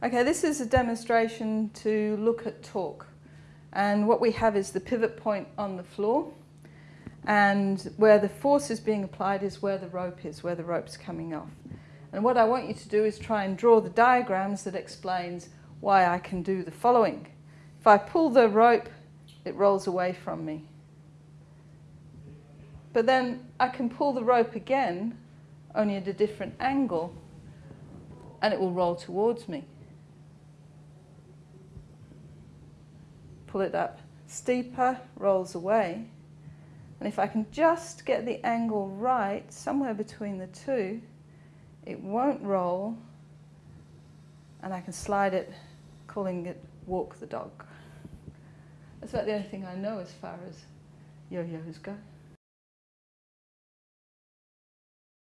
Okay, this is a demonstration to look at torque. And what we have is the pivot point on the floor. And where the force is being applied is where the rope is, where the rope's coming off. And what I want you to do is try and draw the diagrams that explains why I can do the following. If I pull the rope, it rolls away from me. But then I can pull the rope again, only at a different angle, and it will roll towards me. Pull it up steeper, rolls away. And if I can just get the angle right, somewhere between the two, it won't roll, and I can slide it, calling it walk the dog. That's about the only thing I know as far as yo-yos go.